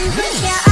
and push